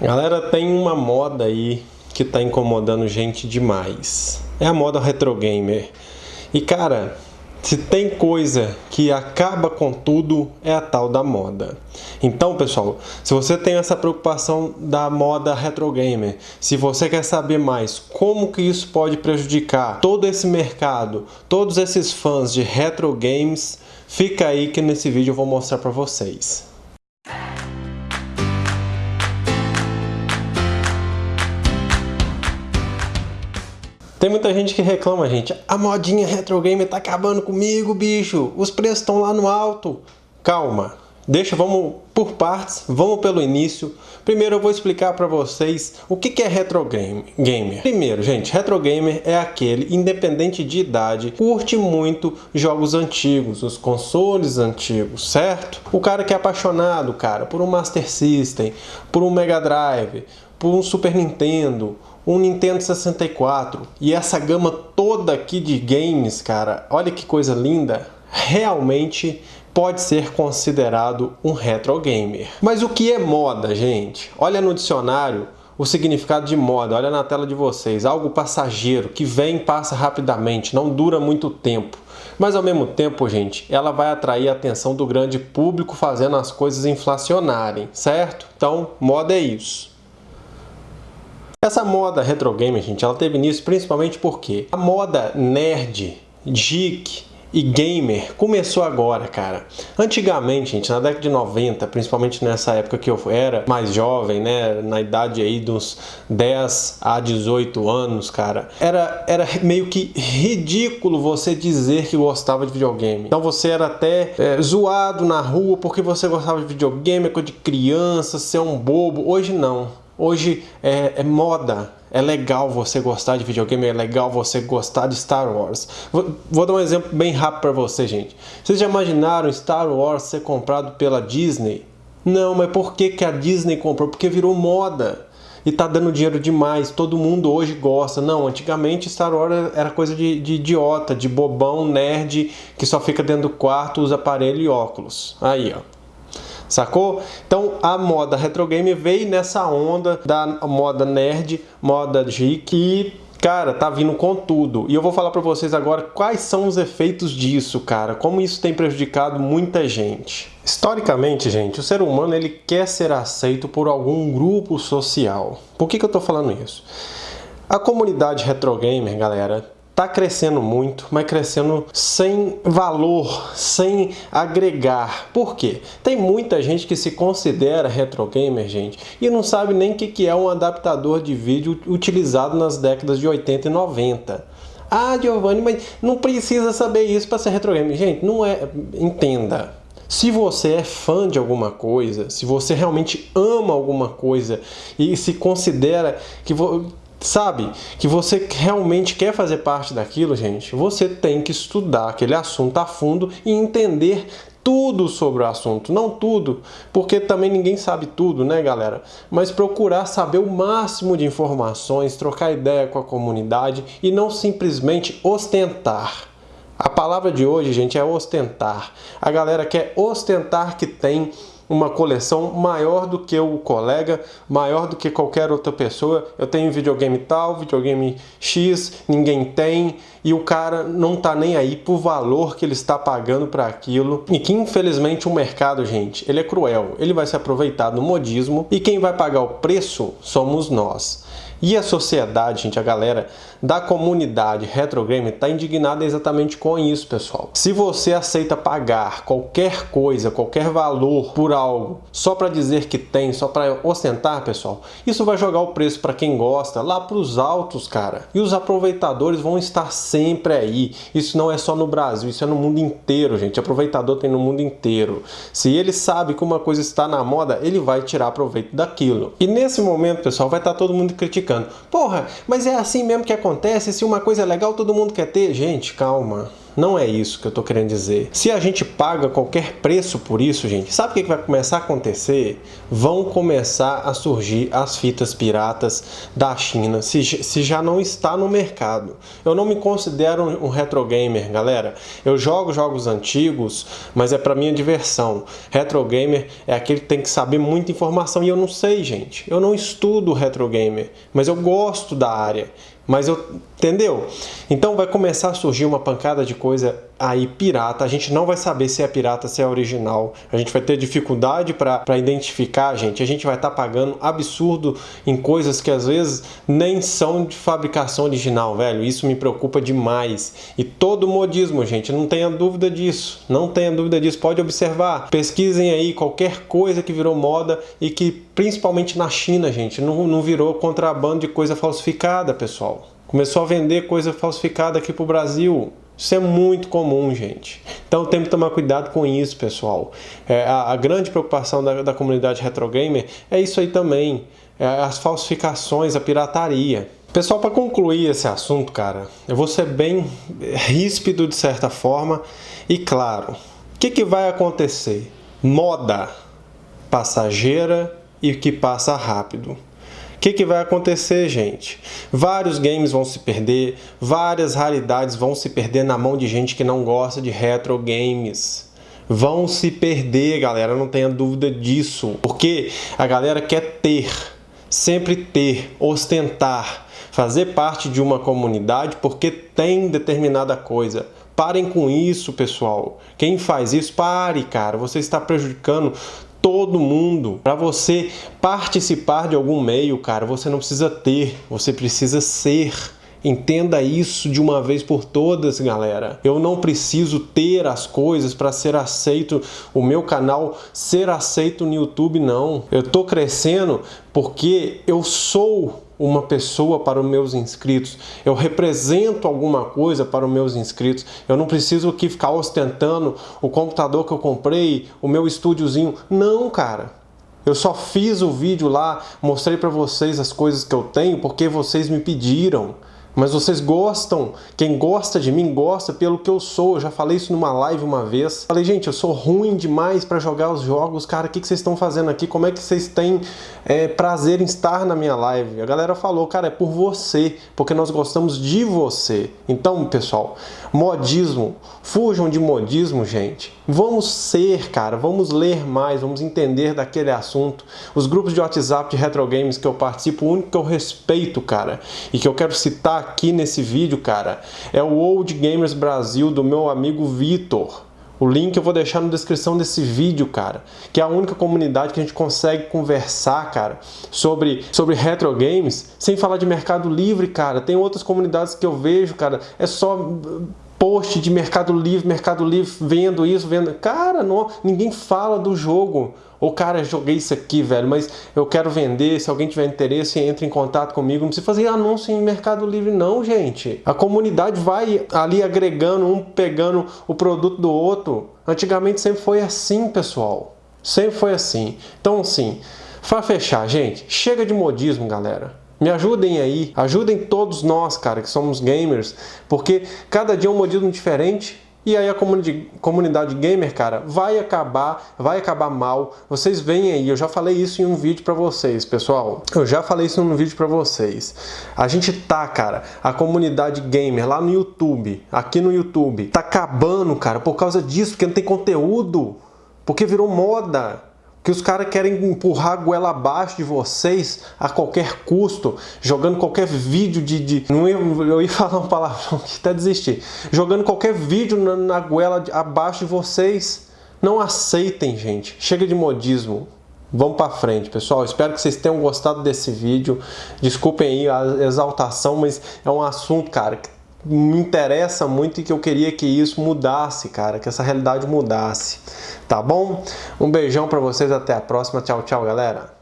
Galera, tem uma moda aí que tá incomodando gente demais. É a moda retro gamer. E cara, se tem coisa que acaba com tudo, é a tal da moda. Então, pessoal, se você tem essa preocupação da moda retro gamer, se você quer saber mais como que isso pode prejudicar todo esse mercado, todos esses fãs de retro games, fica aí que nesse vídeo eu vou mostrar para vocês. Tem muita gente que reclama, gente. A modinha retro game tá acabando comigo, bicho. Os preços estão lá no alto. Calma. Deixa, vamos por partes, vamos pelo início. Primeiro eu vou explicar para vocês o que é retro game, gamer. Primeiro, gente, retro gamer é aquele, independente de idade, curte muito jogos antigos, os consoles antigos, certo? O cara que é apaixonado, cara, por um Master System, por um Mega Drive, por um Super Nintendo, um Nintendo 64 e essa gama toda aqui de games, cara, olha que coisa linda, realmente pode ser considerado um retro gamer. Mas o que é moda, gente? Olha no dicionário o significado de moda, olha na tela de vocês, algo passageiro, que vem e passa rapidamente, não dura muito tempo. Mas ao mesmo tempo, gente, ela vai atrair a atenção do grande público fazendo as coisas inflacionarem, certo? Então, moda é isso. Essa moda retro game, gente, ela teve início principalmente porque a moda nerd, geek e gamer começou agora, cara. Antigamente, gente, na década de 90, principalmente nessa época que eu era mais jovem, né, na idade aí dos 10 a 18 anos, cara, era, era meio que ridículo você dizer que gostava de videogame. Então você era até é, zoado na rua porque você gostava de videogame, é coisa de criança, ser um bobo. Hoje não. Hoje é, é, moda, é legal você gostar de videogame, é legal você gostar de Star Wars. Vou, vou dar um exemplo bem rápido para você, gente. Vocês já imaginaram Star Wars ser comprado pela Disney? Não, mas por que, que a Disney comprou? Porque virou moda e tá dando dinheiro demais, todo mundo hoje gosta. Não, antigamente Star Wars era coisa de, de, idiota, de bobão, nerd, que só fica dentro do quarto, usa aparelho e óculos. Aí, ó sacou? Então a moda retro game veio nessa onda da moda nerd, moda geek e Cara, tá vindo com tudo. E eu vou falar para vocês agora quais são os efeitos disso, cara. Como isso tem prejudicado muita gente. Historicamente, gente, o ser humano ele quer ser aceito por algum grupo social. Por que, que eu tô falando isso? A comunidade retro gamer, galera, está crescendo muito, mas crescendo sem valor, sem agregar. Por quê? Tem muita gente que se considera retro gamer, gente, e não sabe nem o que é um adaptador de vídeo utilizado nas décadas de 80 e 90. Ah, Giovanni, mas não precisa saber isso para ser retro gamer. Gente, não é... Entenda. Se você é fã de alguma coisa, se você realmente ama alguma coisa e se considera que sabe, que você realmente quer fazer parte daquilo, gente, você tem que estudar aquele assunto a fundo e entender tudo sobre o assunto, não tudo, porque também ninguém sabe tudo, né, galera? Mas procurar saber o máximo de informações, trocar ideia com a comunidade e não simplesmente ostentar. A palavra de hoje, gente, é ostentar. A galera quer ostentar que tem uma coleção maior do que o colega, maior do que qualquer outra pessoa. Eu tenho videogame tal, videogame X, ninguém tem, e o cara não tá nem aí pro valor que ele está pagando para aquilo. E que infelizmente o mercado, gente, ele é cruel. Ele vai se aproveitar do modismo e quem vai pagar o preço somos nós. E a sociedade, gente, a galera da comunidade retro game está indignada exatamente com isso, pessoal. Se você aceita pagar qualquer coisa, qualquer valor por algo, só para dizer que tem, só para ostentar, pessoal, isso vai jogar o preço para quem gosta lá para os altos, cara. E os aproveitadores vão estar sempre aí. Isso não é só no Brasil, isso é no mundo inteiro, gente. Aproveitador tem no mundo inteiro. Se ele sabe que uma coisa está na moda, ele vai tirar proveito daquilo. E nesse momento, pessoal, vai estar todo mundo criticando. Porra, mas é assim mesmo que acontece? Se uma coisa é legal, todo mundo quer ter? Gente, calma. Não é isso que eu tô querendo dizer. Se a gente paga qualquer preço por isso, gente, sabe o que vai começar a acontecer? Vão começar a surgir as fitas piratas da China, se, se já não está no mercado. Eu não me considero um retro gamer, galera. Eu jogo jogos antigos, mas é para minha diversão. Retro gamer é aquele que tem que saber muita informação e eu não sei, gente. Eu não estudo retro gamer, mas eu gosto da área. Mas eu, entendeu? Então vai começar a surgir uma pancada de coisa aí pirata. A gente não vai saber se é pirata, se é original. A gente vai ter dificuldade para identificar, gente. A gente vai estar tá pagando absurdo em coisas que às vezes nem são de fabricação original, velho. Isso me preocupa demais. E todo modismo, gente, não tenha dúvida disso. Não tenha dúvida disso. Pode observar. Pesquisem aí qualquer coisa que virou moda e que principalmente na China, gente, não, não virou contrabando de coisa falsificada, pessoal. Começou a vender coisa falsificada aqui para o Brasil. Isso é muito comum, gente. Então tem que tomar cuidado com isso, pessoal. É, a, a, grande preocupação da, da comunidade retrogamer é isso aí também. É as falsificações, a pirataria. Pessoal, para concluir esse assunto, cara, eu vou ser bem ríspido de certa forma. E claro, o que, que vai acontecer? Moda passageira e que passa rápido. O que, que vai acontecer, gente? Vários games vão se perder, várias raridades vão se perder na mão de gente que não gosta de retro games. Vão se perder, galera, não tenha dúvida disso. Porque a galera quer ter, sempre ter, ostentar, fazer parte de uma comunidade porque tem determinada coisa. Parem com isso, pessoal. Quem faz isso, pare, cara. Você está prejudicando todo mundo. Para você participar de algum meio, cara, você não precisa ter, você precisa ser. Entenda isso de uma vez por todas, galera. Eu não preciso ter as coisas para ser aceito, o meu canal ser aceito no YouTube, não. Eu tô crescendo porque eu sou uma pessoa para os meus inscritos, eu represento alguma coisa para os meus inscritos. Eu não preciso aqui ficar ostentando o computador que eu comprei, o meu estúdiozinho. Não, cara. Eu só fiz o vídeo lá, mostrei para vocês as coisas que eu tenho porque vocês me pediram. Mas vocês gostam, quem gosta de mim gosta pelo que eu sou. Eu já falei isso numa live uma vez. Falei, gente, eu sou ruim demais para jogar os jogos. Cara, o que, que vocês estão fazendo aqui? Como é que vocês têm é, prazer em estar na minha live? A galera falou, cara, é por você, porque nós gostamos de você. Então, pessoal, modismo, fujam de modismo, gente. Vamos ser, cara, vamos ler mais, vamos entender daquele assunto. Os grupos de WhatsApp de retro games que eu participo, o único que eu respeito, cara, e que eu quero citar aqui nesse vídeo, cara, é o Old Gamers Brasil do meu amigo Vitor. O link eu vou deixar na descrição desse vídeo, cara, que é a única comunidade que a gente consegue conversar, cara, sobre, sobre retro games, sem falar de Mercado Livre, cara. Tem outras comunidades que eu vejo, cara, é só post de Mercado Livre, Mercado Livre vendo isso, vendo. Cara, não, ninguém fala do jogo. Ou cara, joguei isso aqui, velho, mas eu quero vender. Se alguém tiver interesse, entre em contato comigo. Não precisa fazer anúncio em Mercado Livre, não, gente. A comunidade vai ali agregando, um pegando o produto do outro. Antigamente sempre foi assim, pessoal. Sempre foi assim. Então, assim, para fechar, gente, chega de modismo, galera. Me ajudem aí, ajudem todos nós, cara, que somos gamers, porque cada dia é um modismo diferente e aí a comunidade gamer, cara, vai acabar, vai acabar mal. Vocês veem aí, eu já falei isso em um vídeo para vocês, pessoal. Eu já falei isso num vídeo para vocês. A gente tá, cara, a comunidade gamer lá no YouTube, aqui no YouTube, tá acabando, cara, por causa disso, porque não tem conteúdo, porque virou moda que os caras querem empurrar a goela abaixo de vocês a qualquer custo, jogando qualquer vídeo de... de não ia, eu ia falar uma palavra que até desistir. Jogando qualquer vídeo na, na goela de, abaixo de vocês. Não aceitem, gente. Chega de modismo. Vamos para frente, pessoal. Espero que vocês tenham gostado desse vídeo. Desculpem aí a exaltação, mas é um assunto, cara, que me interessa muito e que eu queria que isso mudasse, cara, que essa realidade mudasse. Tá bom? Um beijão para vocês, até a próxima. Tchau, tchau, galera.